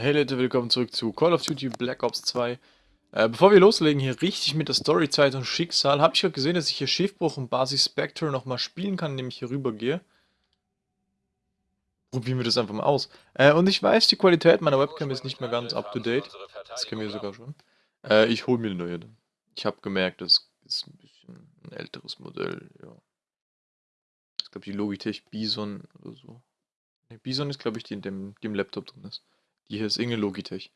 Hey Leute, willkommen zurück zu Call of Duty Black Ops 2. Äh, bevor wir loslegen hier richtig mit der Storyzeit und Schicksal, habe ich gerade gesehen, dass ich hier Schiffbruch und Basis Spectre nochmal spielen kann, indem ich hier rüber gehe. Probieren wir das einfach mal aus. Äh, und ich weiß, die Qualität meiner Webcam ist nicht mehr ganz up to date. Das kennen wir sogar schon. Äh, ich hole mir eine neue. Ich habe gemerkt, das ist ein bisschen ein älteres Modell, ja. Ich glaube die Logitech Bison oder so. Bison ist, glaube ich, die in dem, die im Laptop drin ist. Die hier ist irgendeine Logitech.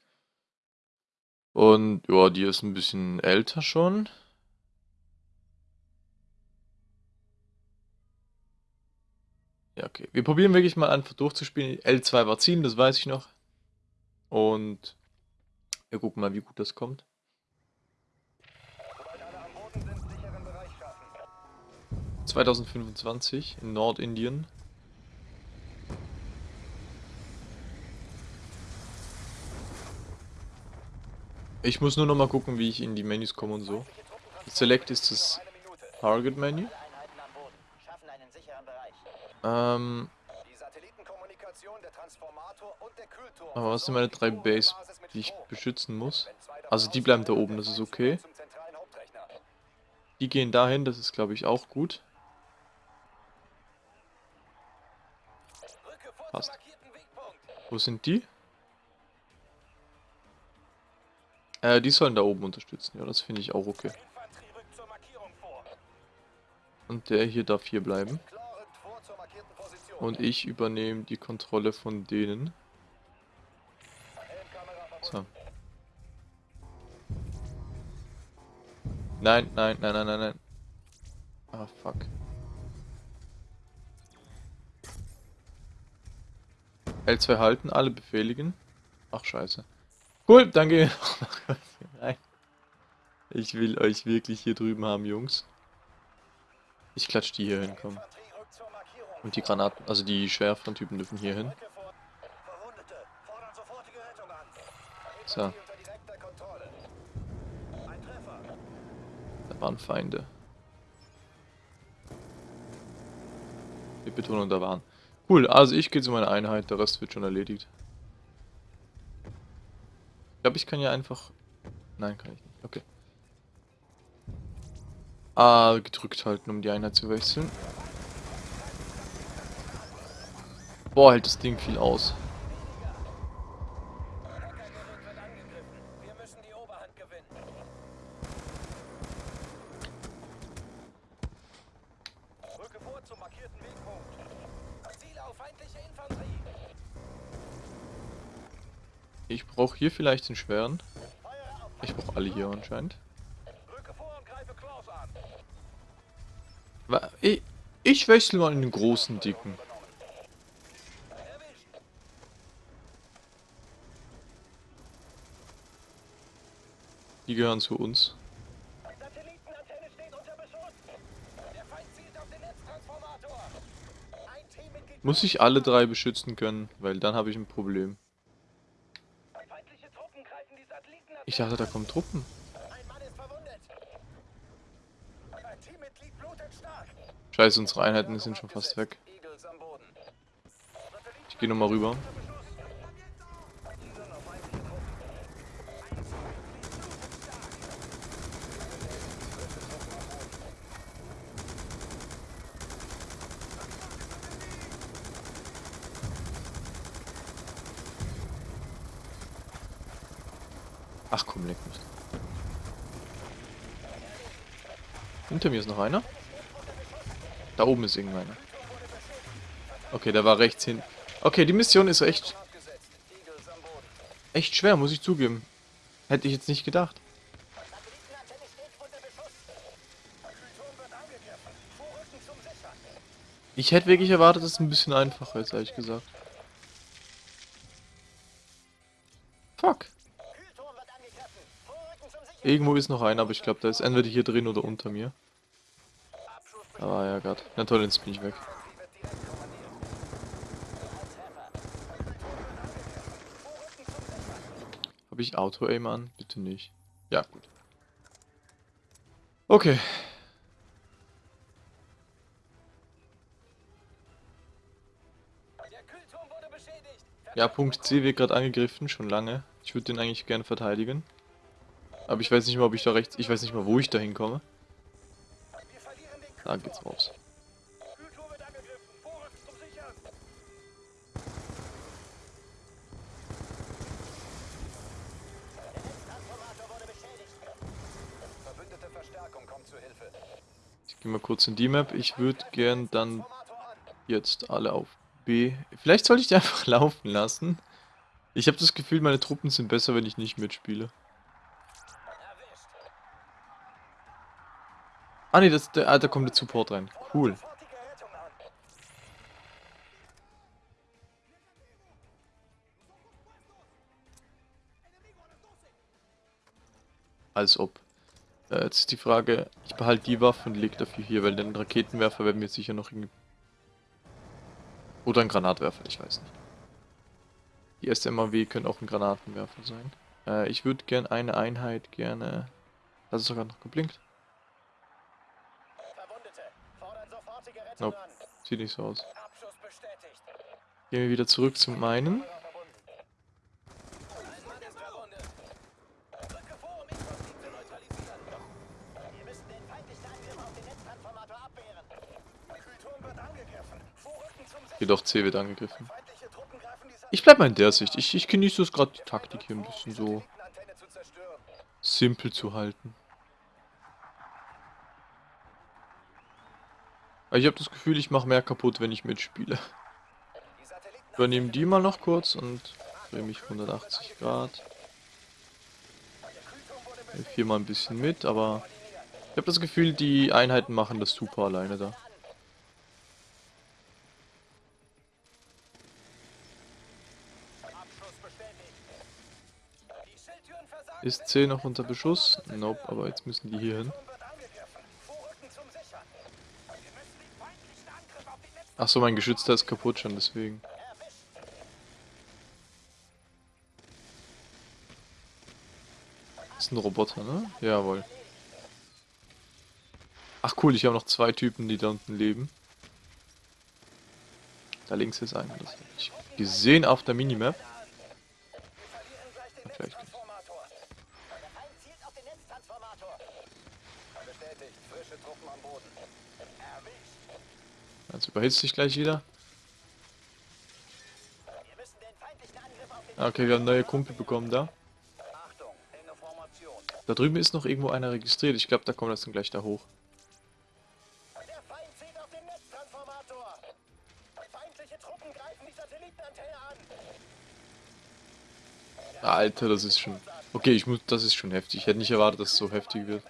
Und ja, die ist ein bisschen älter schon. Ja, okay. Wir probieren wirklich mal einfach durchzuspielen. L2 war zielen, das weiß ich noch. Und wir gucken mal, wie gut das kommt. 2025 in Nordindien. Ich muss nur noch mal gucken, wie ich in die Menüs komme und so. Select ist das Target Menü. Ähm. Aber was sind meine drei Base, die ich beschützen muss? Also die bleiben da oben, das ist okay. Die gehen dahin, das ist glaube ich auch gut. Passt. Wo sind die? Äh, die sollen da oben unterstützen. Ja, das finde ich auch okay. Und der hier darf hier bleiben. Und ich übernehme die Kontrolle von denen. So. Nein, nein, nein, nein, nein, nein. Ah, fuck. L2 halten, alle befehligen. Ach, scheiße. Cool, rein. Ich will euch wirklich hier drüben haben, Jungs. Ich klatsch die hier hin, komm. Und die Granaten, also die schwereren Typen dürfen hier hin. So. Da waren Feinde. Wir betonen, da waren. Cool, also ich gehe zu meiner Einheit, der Rest wird schon erledigt. Ich glaube, ich kann ja einfach... Nein, kann ich nicht. Okay. A gedrückt halten, um die Einheit zu wechseln. Boah, hält das Ding viel aus. Brauche hier vielleicht den schweren. Ich brauche alle hier anscheinend. Ich, ich wechsle mal in den großen Dicken. Die gehören zu uns. Muss ich alle drei beschützen können, weil dann habe ich ein Problem. Ich dachte, da kommen Truppen. Scheiße, unsere Einheiten sind schon fast weg. Ich gehe nochmal rüber. Ach komm, leck mich. Hinter mir ist noch einer. Da oben ist irgendeiner. Okay, der war rechts hin. Okay, die Mission ist echt... Echt schwer, muss ich zugeben. Hätte ich jetzt nicht gedacht. Ich hätte wirklich erwartet, dass es ein bisschen einfacher ist, ehrlich gesagt. Fuck. Irgendwo ist noch einer, aber ich glaube, der ist entweder hier drin oder unter mir. Ah ja, Gott. Na toll, jetzt bin ich weg. Habe ich Auto-Aim an? Bitte nicht. Ja, gut. Okay. Ja, Punkt C wird gerade angegriffen, schon lange. Ich würde den eigentlich gerne verteidigen. Aber ich weiß nicht mal, ob ich da rechts... Ich weiß nicht mal, wo ich da hinkomme. Da geht's raus. Ich gehe mal kurz in die Map. Ich würde gern dann jetzt alle auf B. Vielleicht sollte ich die einfach laufen lassen. Ich habe das Gefühl, meine Truppen sind besser, wenn ich nicht mitspiele. Ah ne, das, der, ah, da kommt der Support rein. Cool. Als ob. Äh, jetzt ist die Frage, ich behalte die Waffe und lege dafür hier, weil den Raketenwerfer werden wir sicher noch irgendwie... Oder ein Granatwerfer, ich weiß nicht. Die SMAW können auch ein Granatenwerfer sein. Äh, ich würde gern eine Einheit gerne... Das ist sogar noch geblinkt. Nope. Sieht nicht so aus. Gehen wir wieder zurück zum meinen. Jedoch C wird angegriffen. Ich bleib mal in der Sicht. Ich, ich genieße es gerade die Taktik hier ein bisschen so simpel zu halten. Ich habe das Gefühl, ich mache mehr kaputt, wenn ich mitspiele. Übernehmen die mal noch kurz und drehe mich 180 Grad. Hier mal ein bisschen mit, aber ich habe das Gefühl, die Einheiten machen das super alleine da. Ist C noch unter Beschuss? Nope, aber jetzt müssen die hier hin. Achso, mein Geschützter ist kaputt schon, deswegen. Das ist ein Roboter, ne? Jawohl. Ach cool, ich habe noch zwei Typen, die da unten leben. Da links ist einer, das habe ich gesehen auf der Minimap. Jetzt überhitzt sich gleich wieder. Okay, wir haben neue Kumpel bekommen da. Da drüben ist noch irgendwo einer registriert. Ich glaube, da kommt das dann gleich da hoch. Alter, das ist schon... Okay, ich muss, das ist schon heftig. Ich hätte nicht erwartet, dass es so heftig wird.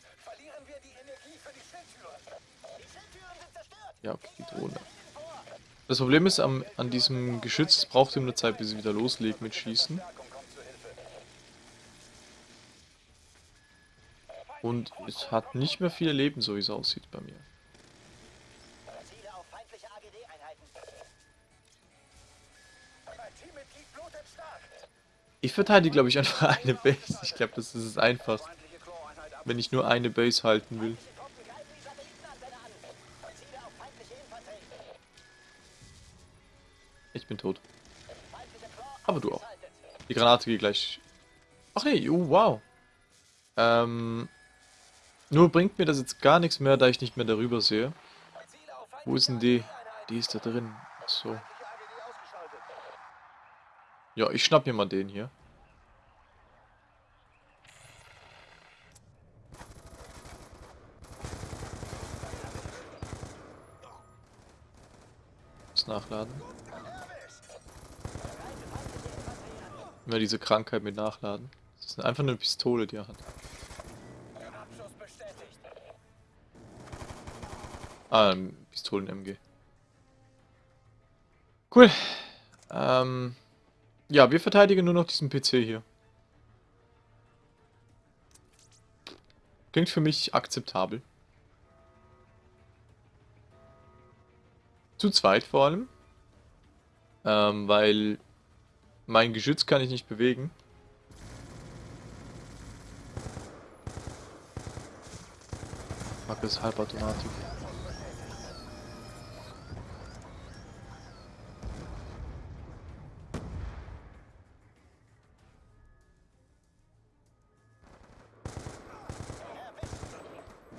Ja, okay, die Drohne. Das Problem ist, am, an diesem Geschütz, es braucht ihm eine Zeit, bis es wieder loslegt mit Schießen. Und es hat nicht mehr viele Leben, so wie es aussieht bei mir. Ich verteidige, glaube ich, einfach eine Base. Ich glaube, das ist es einfach. Wenn ich nur eine Base halten will. Ich bin tot. Aber du auch. Die Granate geht gleich... Ach nee, oh, wow. Ähm... Nur bringt mir das jetzt gar nichts mehr, da ich nicht mehr darüber sehe. Wo ist denn die? Die ist da drin. so. Ja, ich schnapp mir mal den hier. Nachladen. Immer diese Krankheit mit Nachladen. Das ist einfach eine Pistole, die er hat. Ah, Pistolen-MG. Cool. Ähm, ja, wir verteidigen nur noch diesen PC hier. Klingt für mich akzeptabel. Zu zweit vor allem. Ähm, weil mein Geschütz kann ich nicht bewegen. Mag es halbautomatisch.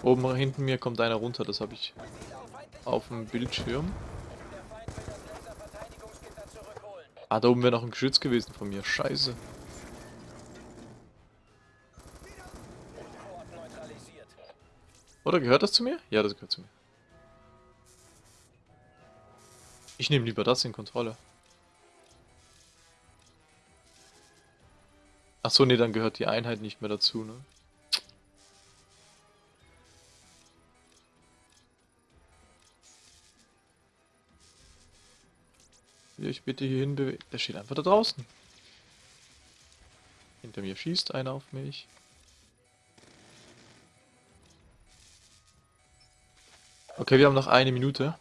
Oben hinten mir kommt einer runter, das habe ich auf dem Bildschirm. Ah, da oben wäre noch ein Geschütz gewesen von mir. Scheiße. Oder gehört das zu mir? Ja, das gehört zu mir. Ich nehme lieber das in Kontrolle. Achso, nee, dann gehört die Einheit nicht mehr dazu, ne? Will ich bitte hier hinbewegen? Der steht einfach da draußen. Hinter mir schießt einer auf mich. Okay, wir haben noch eine Minute.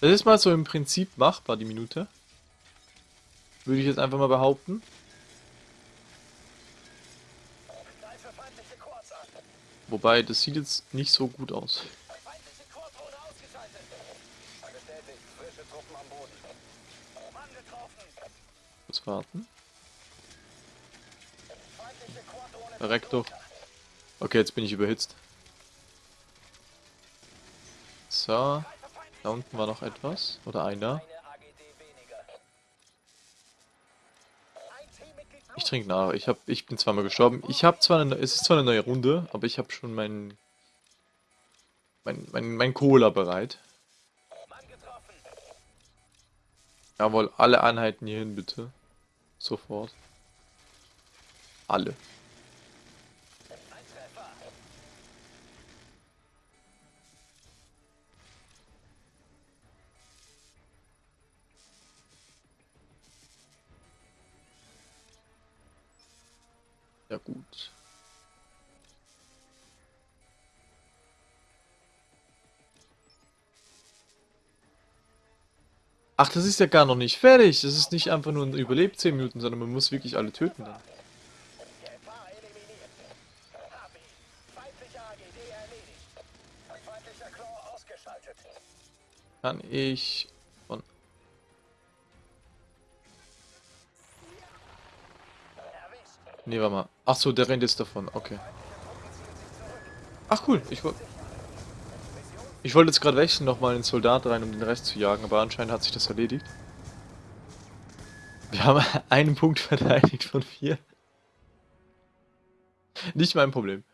Das ist mal so im Prinzip machbar, die Minute. Würde ich jetzt einfach mal behaupten. Wobei, das sieht jetzt nicht so gut aus. Warten. Doch. Okay, jetzt bin ich überhitzt. So. Da unten war noch etwas. Oder einer. Ich trinke nach. Ich, hab, ich bin zweimal gestorben. Ich habe zwar eine, es ist zwar eine neue Runde, aber ich habe schon mein, mein, mein, mein Cola bereit. Jawohl, alle Einheiten hierhin bitte. Sofort. Alle. Ach, das ist ja gar noch nicht fertig. Das ist nicht einfach nur ein Überlebt 10 Minuten, sondern man muss wirklich alle töten dann. Kann ich Nee, warte mal. Ach so, der rennt jetzt davon. Okay. Ach cool, ich wollte... Ich wollte jetzt gerade wechseln nochmal in den Soldat rein, um den Rest zu jagen, aber anscheinend hat sich das erledigt. Wir haben einen Punkt verteidigt von vier. Nicht mein Problem.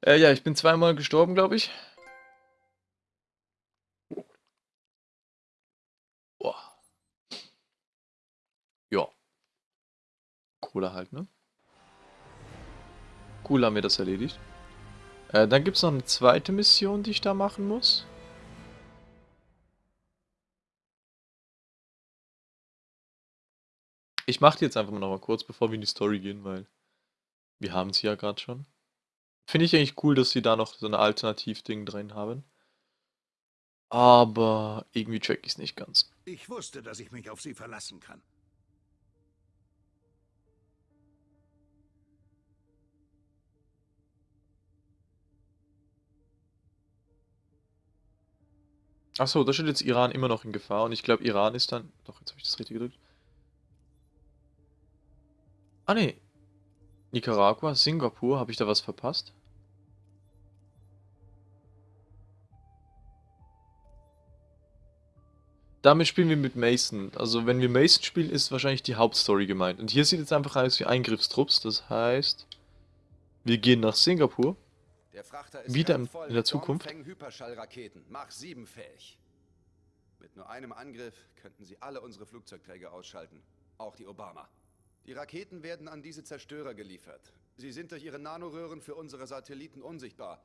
Äh, ja, ich bin zweimal gestorben, glaube ich. Boah. Ja. Kohle halt, ne? Cool haben wir das erledigt. Äh, dann gibt es noch eine zweite Mission, die ich da machen muss. Ich mache die jetzt einfach mal noch mal kurz, bevor wir in die Story gehen, weil wir haben sie ja gerade schon. Finde ich eigentlich cool, dass sie da noch so ein Alternativ-Ding drin haben. Aber irgendwie check ich es nicht ganz. Ich wusste, dass ich mich auf sie verlassen kann. Achso, da steht jetzt Iran immer noch in Gefahr und ich glaube Iran ist dann... Doch, jetzt habe ich das richtig gedrückt. Ah ne. Nicaragua, Singapur, habe ich da was verpasst? Damit spielen wir mit Mason. Also wenn wir Mason spielen, ist wahrscheinlich die Hauptstory gemeint. Und hier sieht jetzt einfach aus wie Eingriffstrupps. Das heißt, wir gehen nach Singapur. Der Frachter ist Wieder in der Zukunft. Hyperschallraketen, Mach 7 fähig. Mit nur einem Angriff könnten sie alle unsere Flugzeugträger ausschalten. Auch die Obama. Die Raketen werden an diese Zerstörer geliefert. Sie sind durch ihre Nanoröhren für unsere Satelliten unsichtbar.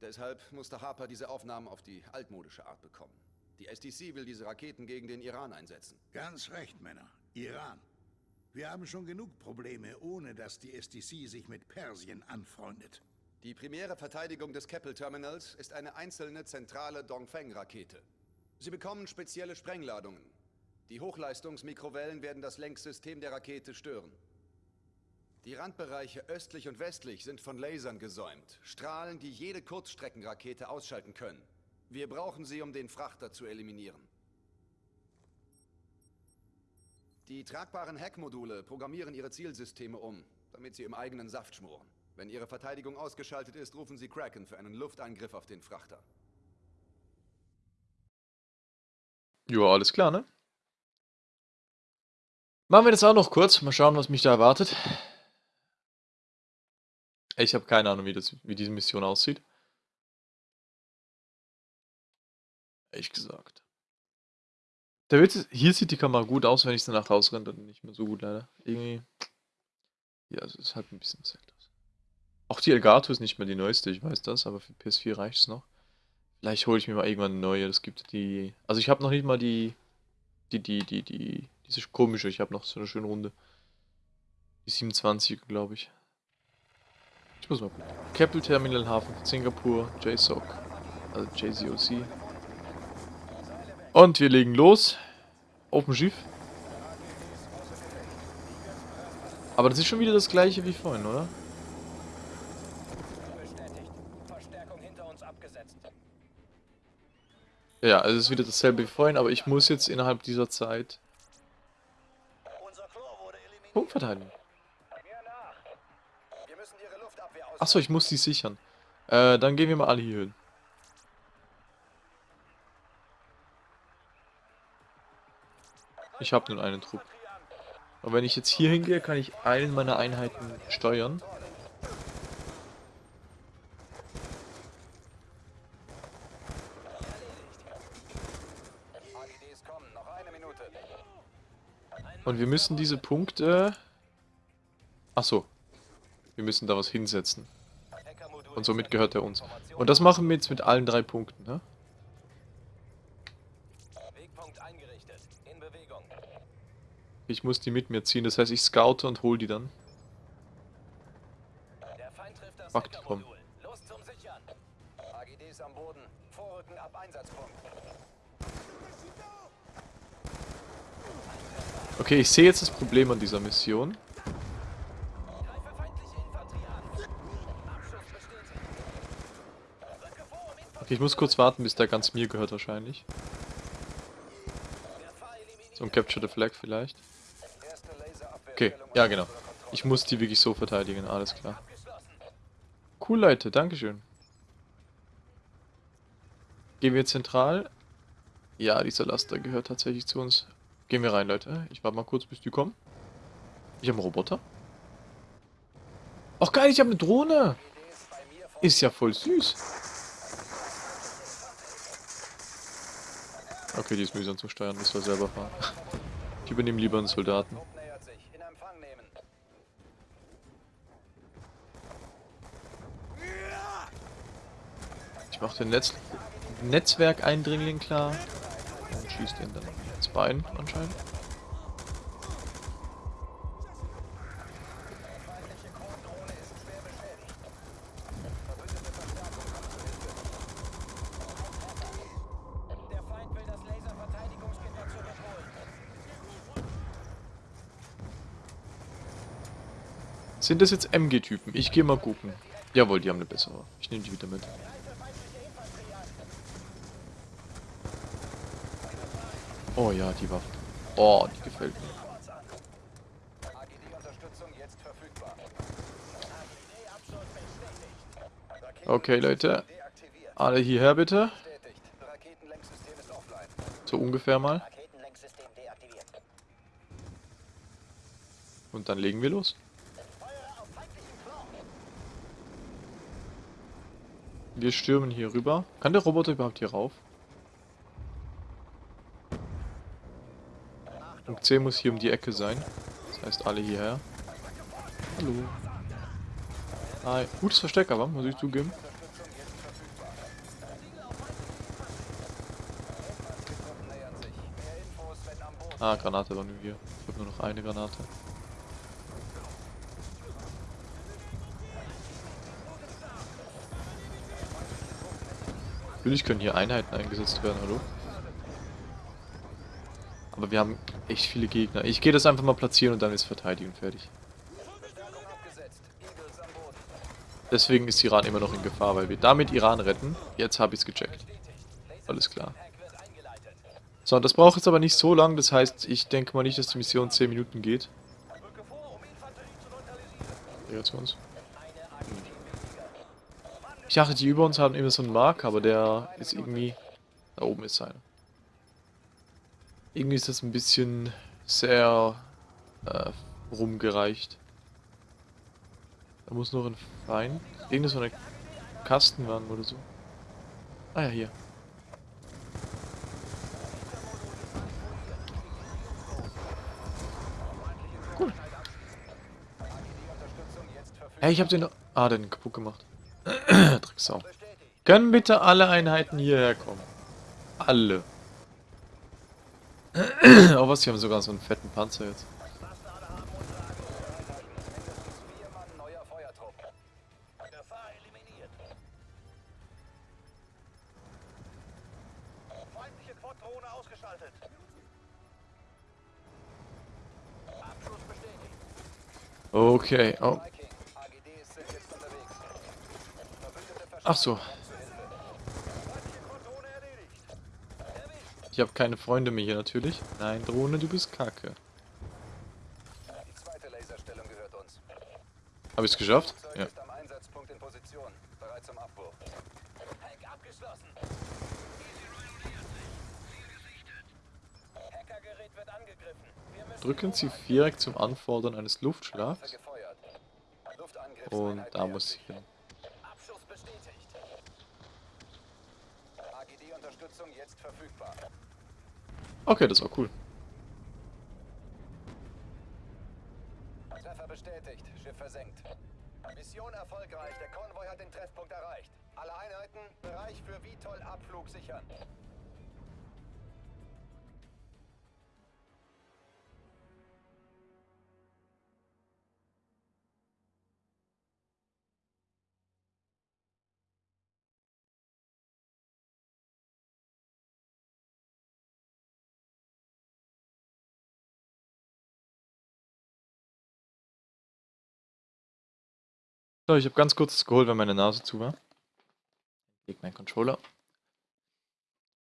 Deshalb musste Harper diese Aufnahmen auf die altmodische Art bekommen. Die SDC will diese Raketen gegen den Iran einsetzen. Ganz recht, Männer. Iran. Wir haben schon genug Probleme, ohne dass die SDC sich mit Persien anfreundet. Die primäre Verteidigung des Keppel Terminals ist eine einzelne zentrale Dongfeng-Rakete. Sie bekommen spezielle Sprengladungen. Die Hochleistungsmikrowellen werden das Lenksystem der Rakete stören. Die Randbereiche östlich und westlich sind von Lasern gesäumt. Strahlen, die jede Kurzstreckenrakete ausschalten können. Wir brauchen sie, um den Frachter zu eliminieren. Die tragbaren Hackmodule programmieren ihre Zielsysteme um, damit sie im eigenen Saft schmoren. Wenn ihre Verteidigung ausgeschaltet ist, rufen sie Kraken für einen Luftangriff auf den Frachter. Ja, alles klar, ne? Machen wir das auch noch kurz. Mal schauen, was mich da erwartet. Ich habe keine Ahnung, wie, das, wie diese Mission aussieht. Ehrlich gesagt. Der Witz ist, hier sieht die Kamera gut aus, wenn ich danach rausrenne, dann nicht mehr so gut leider. Irgendwie. Ja, es ist halt ein bisschen älteres. Auch die Elgato ist nicht mehr die neueste, ich weiß das, aber für PS4 reicht es noch. Vielleicht hole ich mir mal irgendwann eine neue. Das gibt die. Also ich habe noch nicht mal die. Die, die, die, die. Diese komische, ich habe noch so eine schöne Runde. Die 27, glaube ich. Ich muss mal gucken. Keppel Terminal Hafen von Singapur, JSOC. Also JCOC. Und wir legen los. Auf dem Schiff. Aber das ist schon wieder das gleiche wie vorhin, oder? Bestätigt. Verstärkung hinter uns abgesetzt. Ja, also es ist wieder dasselbe wie vorhin, aber ich muss jetzt innerhalb dieser Zeit. Punkt verteidigen. Achso, ich muss die sichern. Äh, dann gehen wir mal alle hier hin. Ich habe nur einen Trupp. Und wenn ich jetzt hier hingehe, kann ich einen meiner Einheiten steuern. AGDs kommen, noch eine Minute. Und wir müssen diese Punkte... Achso. Wir müssen da was hinsetzen. Und somit gehört er uns. Und das machen wir jetzt mit allen drei Punkten, ne? Ich muss die mit mir ziehen, das heißt ich scoute und hol die dann. Fuck, komm. Okay, ich sehe jetzt das Problem an dieser Mission. Okay, ich muss kurz warten, bis der ganz mir gehört wahrscheinlich. So ein Capture the Flag vielleicht. Okay, ja genau. Ich muss die wirklich so verteidigen, alles klar. Cool, Leute, Dankeschön. Gehen wir zentral? Ja, dieser Laster gehört tatsächlich zu uns. Gehen wir rein, Leute. Ich warte mal kurz, bis die kommen. Ich habe einen Roboter. Ach geil, ich habe eine Drohne. Ist ja voll süß. Okay, die ist mühsam zu steuern, müssen wir selber fahren. Ich übernehme lieber einen Soldaten. Ich mache den Netz Netzwerkeindringling klar. Und schießt ihn dann ins Bein anscheinend. Das. Sind das jetzt MG-Typen? Ich gehe mal gucken. Jawohl, die haben eine bessere. Ich nehme die wieder mit. Oh ja, die Waffe. Oh, die gefällt mir. Okay, Leute. Alle hierher bitte. So ungefähr mal. Und dann legen wir los. Wir stürmen hier rüber. Kann der Roboter überhaupt hier rauf? Punkt C muss hier um die Ecke sein. Das heißt alle hierher. Hallo. Hi. Gutes Versteck aber, muss ich zugeben. Ah, Granate war nur hier. Ich habe nur noch eine Granate. Natürlich können hier Einheiten eingesetzt werden, hallo? Aber wir haben echt viele Gegner. Ich gehe das einfach mal platzieren und dann ist Verteidigung fertig. Deswegen ist Iran immer noch in Gefahr, weil wir damit Iran retten. Jetzt habe ich es gecheckt. Alles klar. So, das braucht jetzt aber nicht so lang. Das heißt, ich denke mal nicht, dass die Mission 10 Minuten geht. Zu uns. Ich dachte, die über uns haben immer so einen Mark, aber der ist irgendwie... Da oben ist einer. Irgendwie ist das ein bisschen sehr äh, rumgereicht. Da muss noch ein Feind. Irgendeine so eine Kastenwagen oder so. Ah ja, hier. Cool. Hey, ich hab den... Ah, den kaputt gemacht. Drecksau. Können bitte alle Einheiten hierher kommen? Alle. Oh was, die haben sogar so einen fetten Panzer jetzt. Vier Mann neuer Feuertrupp. Gefahr eliminiert. Feindliche Quad-Drohne ausgeschaltet. Abschuss bestätigt. Okay, oh. Viking, AGDs sind jetzt unterwegs. Verbündete Ach so. Feindliche Quad-Drohne erledigt. Erwischt. Ich habe keine Freunde mehr hier natürlich. Nein, Drohne, du bist kacke. Die zweite Laserstellung gehört uns. Habe ich es geschafft? Ja. Drücken Sie Viereck zum Anfordern eines Luftschlags. Und da muss ich hin. Abschuss bestätigt. AGD-Unterstützung jetzt verfügbar. Okay, das war cool. Treffer bestätigt. Schiff versenkt. Mission erfolgreich. Der Konvoi hat den Treffpunkt erreicht. Alle Einheiten, Bereich für VTOL-Abflug sichern. So, ich habe ganz kurz das geholt, weil meine Nase zu war. Leg meinen Controller.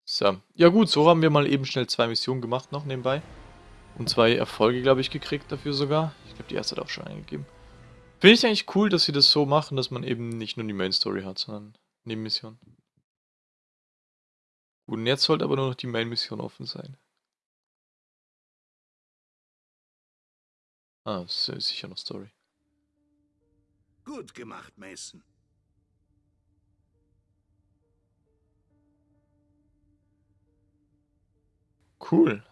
So, ja gut, so haben wir mal eben schnell zwei Missionen gemacht noch nebenbei. Und zwei Erfolge, glaube ich, gekriegt dafür sogar. Ich glaube, die erste hat auch schon eingegeben. Finde ich eigentlich cool, dass sie das so machen, dass man eben nicht nur die Main Story hat, sondern Nebenmissionen. Gut, und jetzt sollte aber nur noch die Main Mission offen sein. Ah, das ist sicher noch Story. Gut gemacht, Mason. Cool.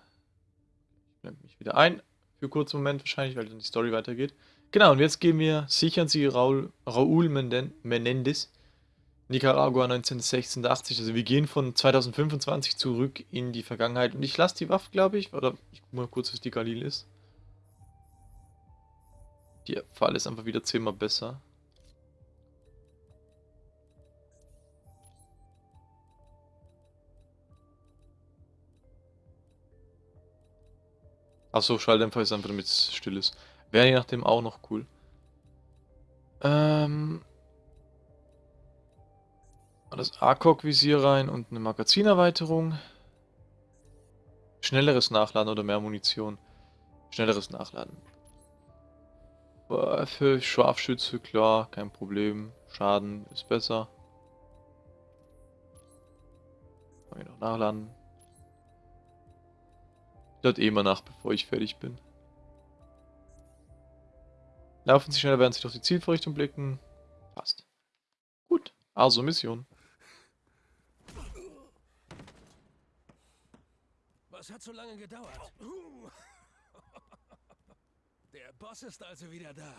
Ich blende mich wieder ein. Für einen kurzen Moment wahrscheinlich, weil dann die Story weitergeht. Genau, und jetzt gehen wir, sichern Sie Raul, Menden- Menendez, Nicaragua 1986. Also wir gehen von 2025 zurück in die Vergangenheit. Und ich lasse die Waffe, glaube ich, oder ich guck mal kurz, was die Galil ist. Die Fall ist einfach wieder zehnmal besser. Achso, Schalldämpfer ist einfach damit es still ist. Wäre je nachdem auch noch cool. Ähm. Das ACOG-Visier rein und eine Magazinerweiterung. Schnelleres Nachladen oder mehr Munition. Schnelleres Nachladen. Äh, Für Scharfschütze, klar, kein Problem. Schaden ist besser. Kann ich noch nachladen. Ich lade eh mal nach, bevor ich fertig bin. Laufen Sie schneller, während Sie durch die Zielvorrichtung blicken. Passt. Gut, also Mission. Was hat so lange gedauert? Der Boss ist also wieder da.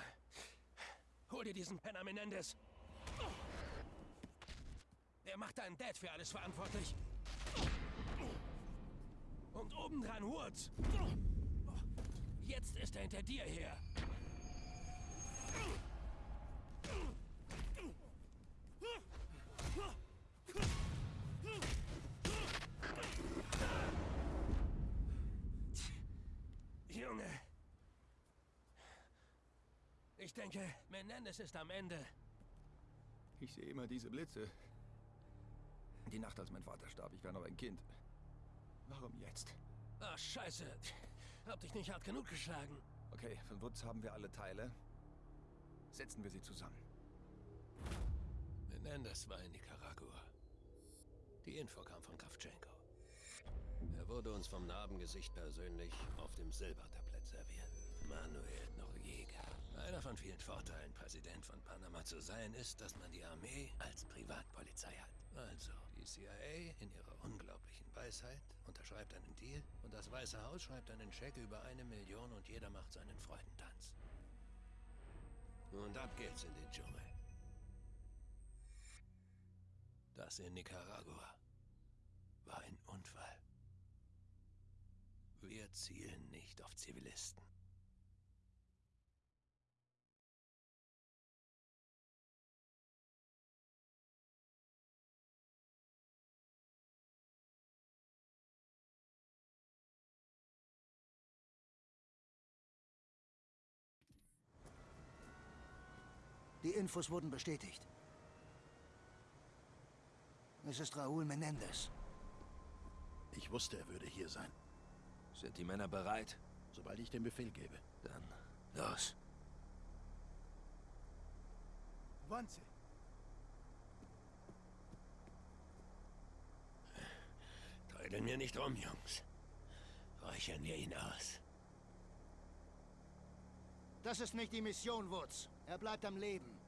Hol dir diesen Penner Menendez. Er macht deinen Dad für alles verantwortlich. Und obendran Woods. Jetzt ist er hinter dir her. Junge. Ich denke, Menendez ist am Ende. Ich sehe immer diese Blitze. Die Nacht, als mein Vater starb, ich war noch ein Kind. Warum jetzt? Ach, scheiße. Hab dich nicht hart genug geschlagen. Okay, von Woods haben wir alle Teile. Setzen wir sie zusammen. Menendez war in Nicaragua. Die Info kam von Kravchenko. Er wurde uns vom Narbengesicht persönlich auf dem Silbertablett serviert. Manuel. Einer von vielen Vorteilen, Präsident von Panama zu sein, ist, dass man die Armee als Privatpolizei hat. Also, die CIA in ihrer unglaublichen Weisheit unterschreibt einen Deal und das Weiße Haus schreibt einen Scheck über eine Million und jeder macht seinen Freudentanz. Und ab geht's in den Dschungel. Das in Nicaragua war ein Unfall. Wir zielen nicht auf Zivilisten. Die Infos wurden bestätigt. Es ist Raúl Menendez. Ich wusste, er würde hier sein. Sind die Männer bereit? Sobald ich den Befehl gebe. Dann los. Wanze. Teilen wir nicht um, Jungs. Räuchern wir ihn aus. Das ist nicht die Mission, Woods. Er bleibt am Leben.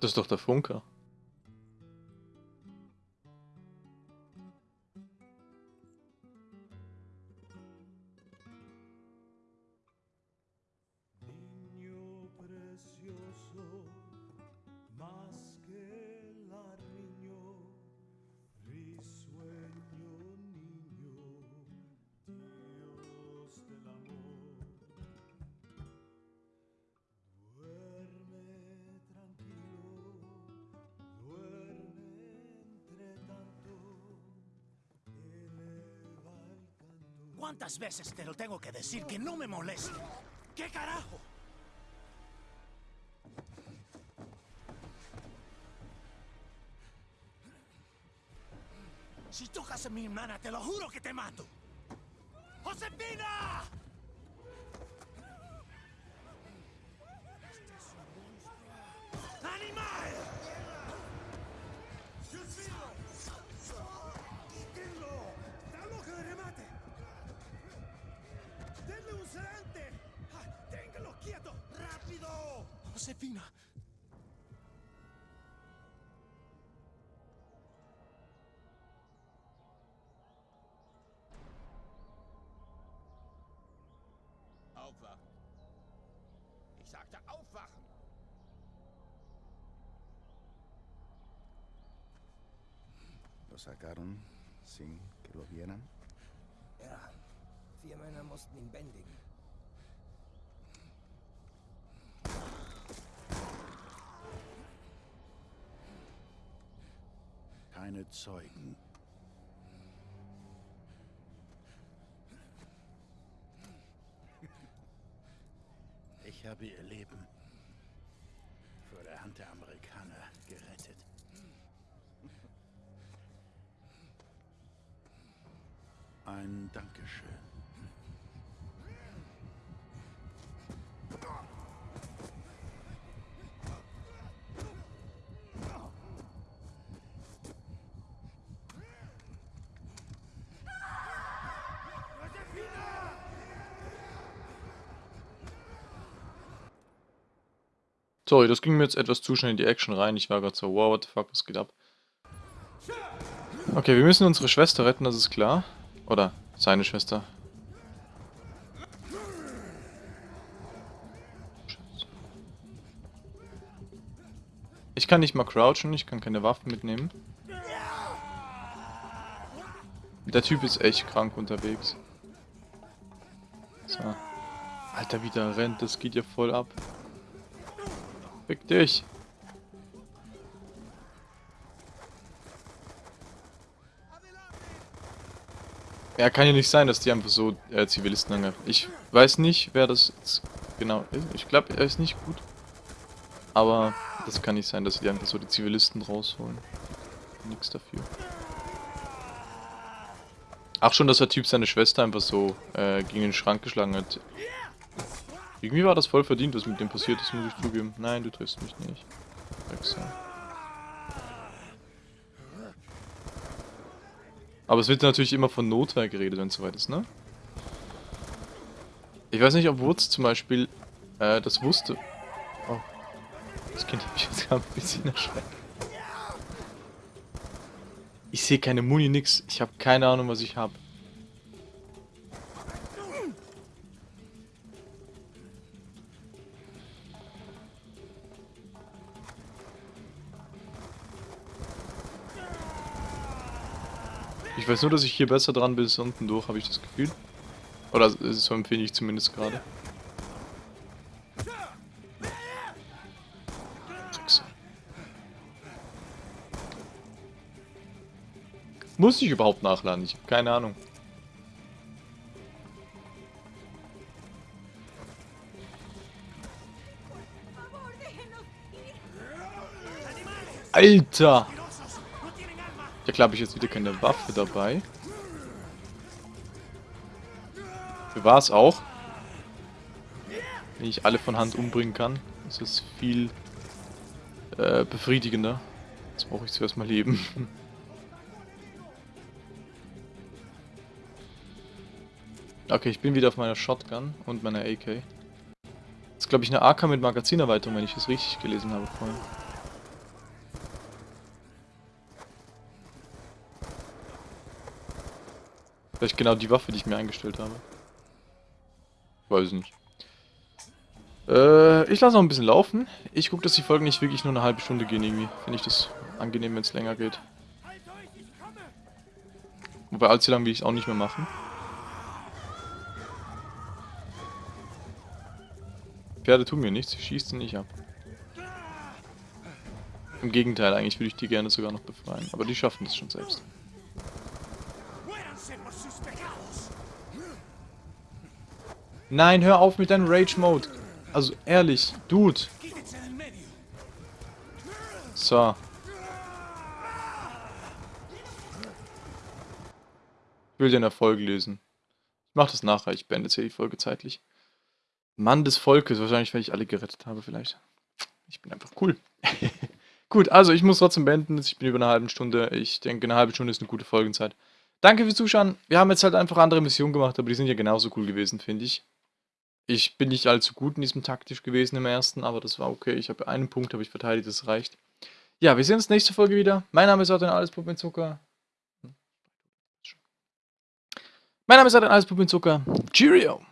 Das ist doch der Funker. ¿Cuántas veces te lo tengo que decir que no me moleste? ¿Qué carajo? Si tocas a mi hermana, te lo juro que te mato. ¡Josefina! Ich sagte aufwachen. ¿Lo sacaron sin que lo vieran? Ja, vier Männer mussten ihn bändigen. Keine Zeugen. Habe ihr Leben vor der Hand der Amerikaner gerettet. Ein Dankeschön. Sorry, das ging mir jetzt etwas zu schnell in die Action rein. Ich war gerade so, wow, what the fuck, was geht ab? Okay, wir müssen unsere Schwester retten, das ist klar. Oder seine Schwester. Ich kann nicht mal crouchen, ich kann keine Waffen mitnehmen. Der Typ ist echt krank unterwegs. So. Alter, wie der rennt, das geht ja voll ab. Fick dich. Ja, kann ja nicht sein, dass die einfach so äh, Zivilisten angreifen. Ich weiß nicht, wer das jetzt genau ist. Ich glaube, er ist nicht gut. Aber das kann nicht sein, dass die einfach so die Zivilisten rausholen. Nix dafür. Ach schon, dass der Typ seine Schwester einfach so äh, gegen den Schrank geschlagen hat. Irgendwie war das voll verdient, was mit dem passiert ist, muss ich zugeben. Nein, du triffst mich nicht. Wechsel. Aber es wird natürlich immer von Notwehr geredet, wenn es soweit ist, ne? Ich weiß nicht, ob Wurz zum Beispiel äh, das wusste. Oh. Das Kind hat mich jetzt gerade ein bisschen erschreckt. Ich sehe keine Muni, nix. Ich habe keine Ahnung, was ich habe. Ich weiß nur, dass ich hier besser dran bin bis unten durch, habe ich das Gefühl. Oder so empfinde ich zumindest gerade. Muss ich überhaupt nachladen? Ich habe keine Ahnung. Alter! Ja klar, habe ich jetzt wieder keine Waffe dabei. Für was auch? Wenn ich alle von Hand umbringen kann, ist es viel äh, befriedigender. Jetzt brauche ich zuerst mal leben. okay, ich bin wieder auf meiner Shotgun und meiner AK. Das ist glaube ich eine AK mit Magazinerweiterung, wenn ich das richtig gelesen habe vorhin. Vielleicht genau die Waffe, die ich mir eingestellt habe. Weiß nicht. Äh, ich lasse noch ein bisschen laufen. Ich gucke, dass die Folgen nicht wirklich nur eine halbe Stunde gehen irgendwie. Finde ich das angenehm, wenn es länger geht. Wobei allzu lang will ich es auch nicht mehr machen. Pferde tun mir nichts, sie schießen nicht ab. Im Gegenteil, eigentlich würde ich die gerne sogar noch befreien. Aber die schaffen das schon selbst. Nein, hör auf mit deinem Rage-Mode. Also, ehrlich. Dude. So. Ich will den Erfolg lesen. Ich mach das nachher, ich beende jetzt hier die Folge zeitlich. Mann des Volkes, wahrscheinlich, weil ich alle gerettet habe, vielleicht. Ich bin einfach cool. Gut, also ich muss trotzdem beenden. Ich bin über eine halbe Stunde. Ich denke, eine halbe Stunde ist eine gute Folgenzeit. Danke fürs Zuschauen. Wir haben jetzt halt einfach andere Missionen gemacht, aber die sind ja genauso cool gewesen, finde ich. Ich bin nicht allzu gut in diesem taktisch gewesen im ersten, aber das war okay. Ich habe einen Punkt, habe ich verteidigt, das reicht. Ja, wir sehen uns nächste Folge wieder. Mein Name ist Adrian Alles Puppen Zucker. Mein Name ist Adrian Alles Puppen Zucker. Cheerio!